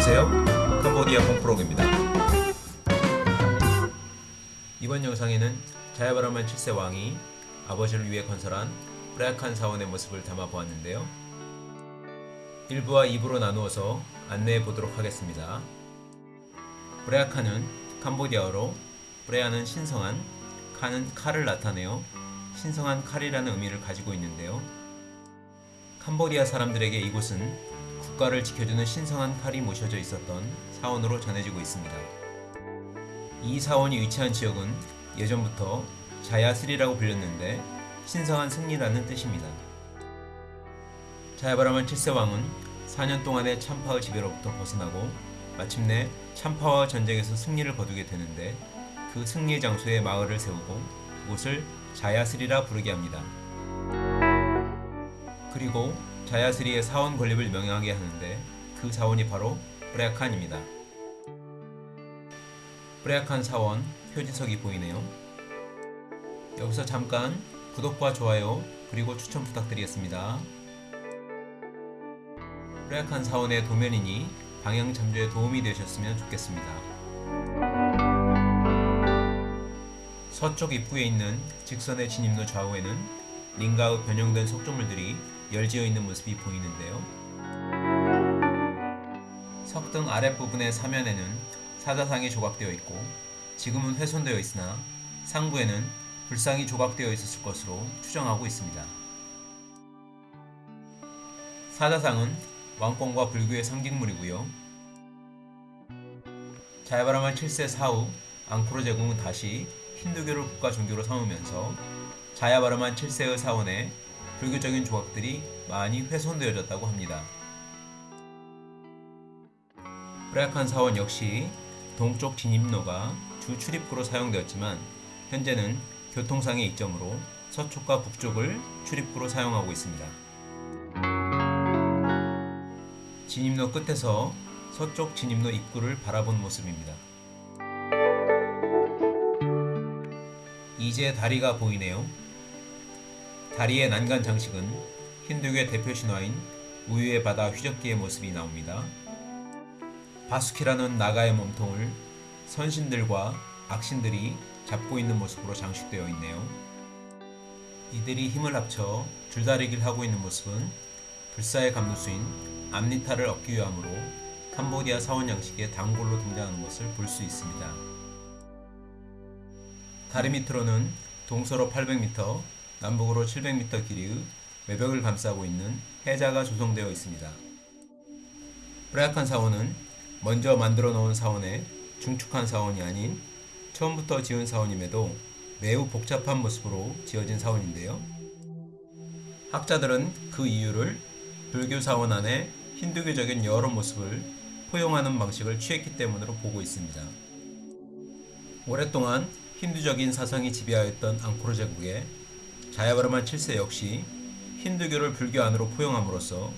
안녕하세요. 캄보디아 콩프로그입니다. 이번 영상에는 자야바라만 7세 왕이 아버지를 위해 건설한 브라약한 사원의 모습을 담아 보았는데요. 1부와 2부로 나누어서 안내해 보도록 하겠습니다. 브레아카는 캄보디아어로 브레아는 신성한, 카는 칼을 나타내어 신성한 칼이라는 의미를 가지고 있는데요. 캄보디아 사람들에게 이곳은 국가를 지켜주는 신성한 칼이 모셔져 있었던 사원으로 전해지고 있습니다. 이 사원이 위치한 지역은 예전부터 자야스리라고 불렸는데 신성한 승리라는 뜻입니다. 자야바라만 7세 왕은 4년 동안의 참파의 지배로부터 벗어나고 마침내 참파와 전쟁에서 승리를 거두게 되는데 그 승리의 장소에 마을을 세우고 그곳을 자야스리라 부르게 합니다. 그리고 자야스리의 사원 건립을 명령하게 하는데 그 사원이 바로 브레아칸입니다. 브레아칸 사원 표지석이 보이네요. 여기서 잠깐 구독과 좋아요 그리고 추천 부탁드리겠습니다. 브레아칸 사원의 도면이니 방향 잠조에 도움이 되셨으면 좋겠습니다. 서쪽 입구에 있는 직선의 진입로 좌우에는 링가의 변형된 석조물들이 열지어 있는 모습이 보이는데요. 석등 아랫부분의 사면에는 사자상이 조각되어 있고 지금은 훼손되어 있으나 상부에는 불상이 조각되어 있었을 것으로 추정하고 있습니다. 사자상은 왕권과 불교의 상징물이고요. 자야바라만 7세 사후 앙코르 제국은 다시 힌두교를 국가 종교로 삼으면서 자야바라만 7세의 사원에 불교적인 조각들이 많이 훼손되어졌다고 합니다. 브라약한 사원 역시 동쪽 진입로가 주 출입구로 사용되었지만 현재는 교통상의 이점으로 서쪽과 북쪽을 출입구로 사용하고 있습니다. 진입로 끝에서 서쪽 진입로 입구를 바라본 모습입니다. 이제 다리가 보이네요. 다리의 난간 장식은 힌두교의 대표 신화인 우유의 바다 휘젓기의 모습이 나옵니다. 바수키라는 나가의 몸통을 선신들과 악신들이 잡고 있는 모습으로 장식되어 있네요. 이들이 힘을 합쳐 줄다리기를 하고 있는 모습은 불사의 감독수인 암니타를 얻기 위함으로 캄보디아 사원 양식의 단골로 등장하는 것을 볼 수 있습니다. 다리 밑으로는 동서로 800m, 남북으로 700m 길이의 외벽을 감싸고 있는 해자가 조성되어 있습니다. 브라약한 사원은 먼저 만들어 놓은 사원에 중축한 사원이 아닌 처음부터 지은 사원임에도 매우 복잡한 모습으로 지어진 사원인데요. 학자들은 그 이유를 불교 사원 안에 힌두교적인 여러 모습을 포용하는 방식을 취했기 때문으로 보고 있습니다. 오랫동안 힌두적인 사상이 지배하였던 앙코르 제국에 자야바르만 7세 역시 힌두교를 불교 안으로 포용함으로써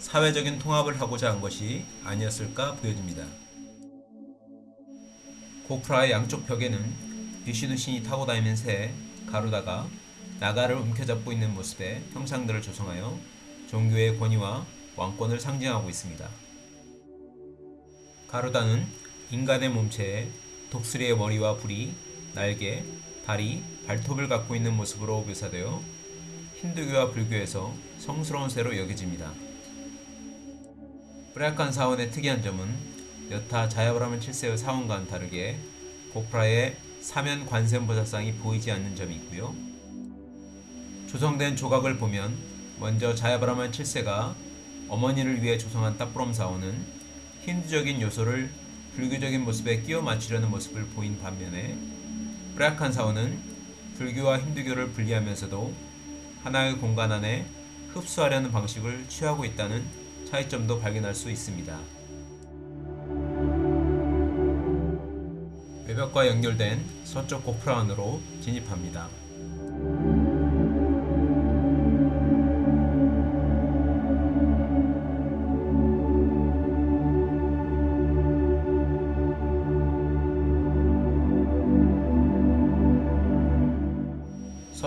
사회적인 통합을 하고자 한 것이 아니었을까 보여집니다. 고프라의 양쪽 벽에는 비시누 신이 타고 다니는 새 가루다가 나가를 움켜잡고 있는 모습의 형상들을 조성하여 종교의 권위와 왕권을 상징하고 있습니다. 가루다는 인간의 몸체에 독수리의 머리와 부리, 날개, 다리, 발톱을 갖고 있는 모습으로 묘사되어 힌두교와 불교에서 성스러운 새로 여겨집니다. 브라약한 사원의 특이한 점은 여타 자야브라만 7세의 사원과는 다르게 고프라의 사면 관세음보살상이 보이지 않는 점이 있고요. 조성된 조각을 보면 먼저 자야브라만 7세가 어머니를 위해 조성한 따프롬 사원은 힌두적인 요소를 불교적인 모습에 끼워 맞추려는 모습을 보인 반면에 브라약한 사원은 불교와 힌두교를 분리하면서도 하나의 공간 안에 흡수하려는 방식을 취하고 있다는 차이점도 발견할 수 있습니다. 외벽과 연결된 서쪽 고프라 안으로 진입합니다.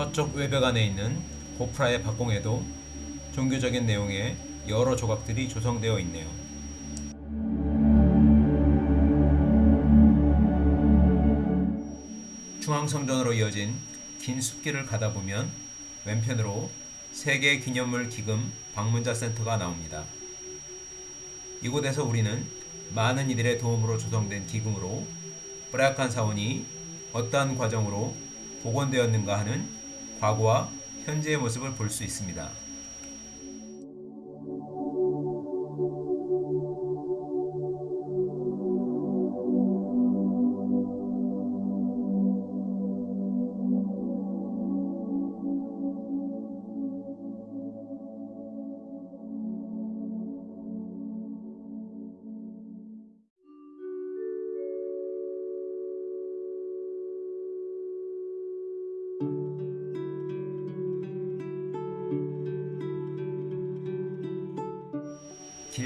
서쪽 외벽 안에 있는 고프라의 박공에도 종교적인 내용의 여러 조각들이 조성되어 있네요. 중앙성전으로 이어진 긴 숲길을 가다 보면 왼편으로 세계 기념물 기금 방문자 센터가 나옵니다. 이곳에서 우리는 많은 이들의 도움으로 조성된 기금으로 뿌약한 사원이 어떠한 과정으로 복원되었는가 하는 과거와 현재의 모습을 볼 수 있습니다.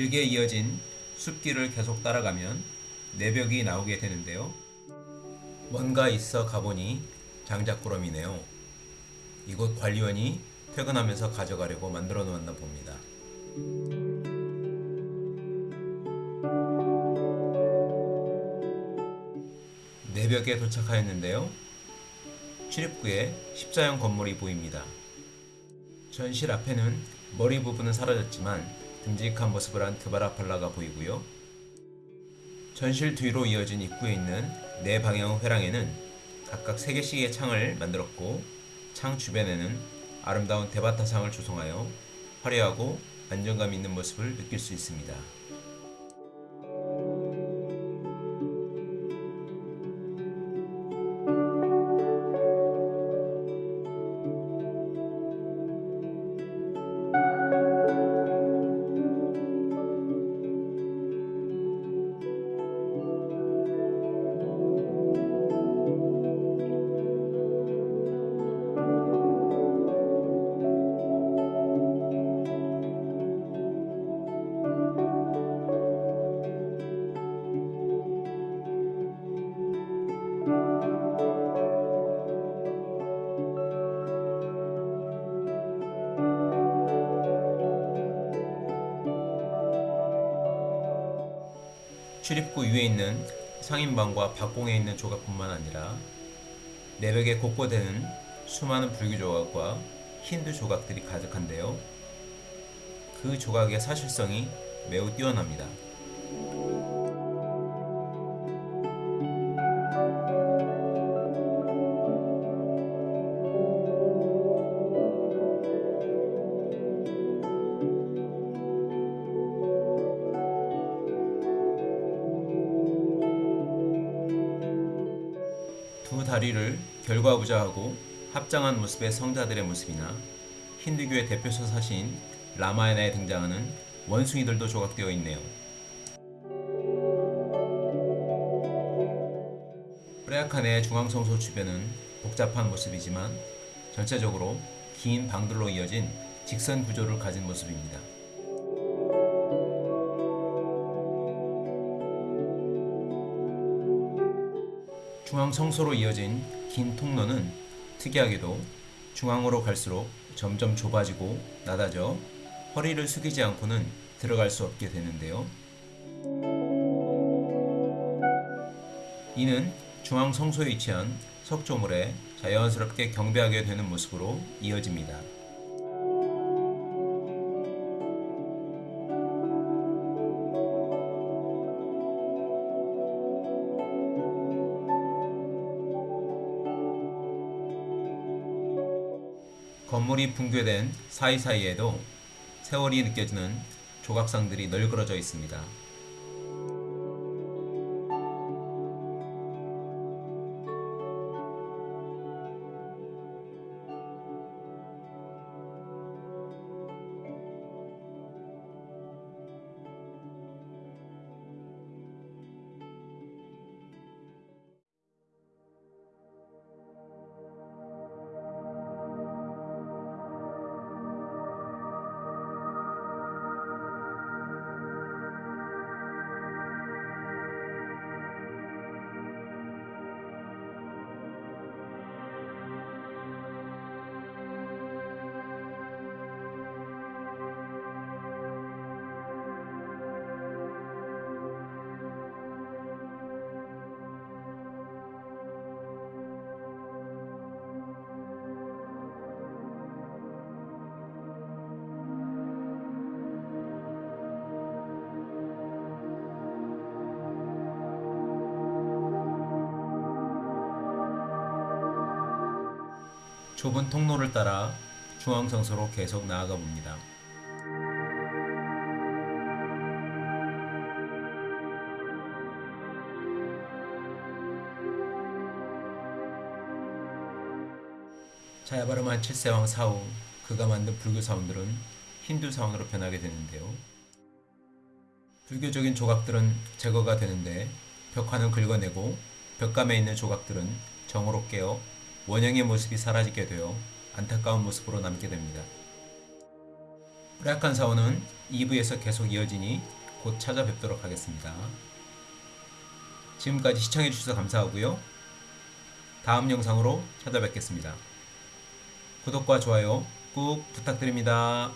길게 이어진 숲길을 계속 따라가면 내벽이 나오게 되는데요. 뭔가 있어 가보니 장작구름이네요. 이곳 관리원이 퇴근하면서 가져가려고 만들어 놓았나 봅니다. 내벽에 도착하였는데요. 출입구에 십자형 건물이 보입니다. 전실 앞에는 머리 부분은 사라졌지만 듬직한 모습을 한 드바라팔라가 보이고요. 전실 뒤로 이어진 입구에 있는 네 방향 회랑에는 각각 3개씩의 창을 만들었고 창 주변에는 아름다운 대바타상을 조성하여 화려하고 안정감 있는 모습을 느낄 수 있습니다. 출입구 위에 있는 상인방과 박공에 있는 조각뿐만 아니라 내벽에 곳곳에는 수많은 불교 조각과 힌두 조각들이 가득한데요. 그 조각의 사실성이 매우 뛰어납니다. 다리를 결과부자하고 합장한 모습의 성자들의 모습이나 힌두교의 대표 서사시인 라마야나에 등장하는 원숭이들도 조각되어 있네요. 프레아칸의 중앙성소 주변은 복잡한 모습이지만 전체적으로 긴 방들로 이어진 직선 구조를 가진 모습입니다. 중앙 성소로 이어진 긴 통로는 특이하게도 중앙으로 갈수록 점점 좁아지고 낮아져 허리를 숙이지 않고는 들어갈 수 없게 되는데요. 이는 중앙 성소에 위치한 석조물에 자연스럽게 경배하게 되는 모습으로 이어집니다. 건물이 붕괴된 사이사이에도 세월이 느껴지는 조각상들이 널브러져 있습니다. 좁은 통로를 따라 중앙성소로 계속 나아가 봅니다. 자야바르만 7세왕 사후 그가 만든 불교 사원들은 힌두 사원으로 변하게 되는데요. 불교적인 조각들은 제거가 되는데 벽화는 긁어내고 벽감에 있는 조각들은 정으로 깨어 원형의 모습이 사라지게 되어 안타까운 모습으로 남게 됩니다. 프라약한 사원은 2부에서 계속 이어지니 곧 찾아뵙도록 하겠습니다. 지금까지 시청해주셔서 감사하고요. 다음 영상으로 찾아뵙겠습니다. 구독과 좋아요 꾹 부탁드립니다.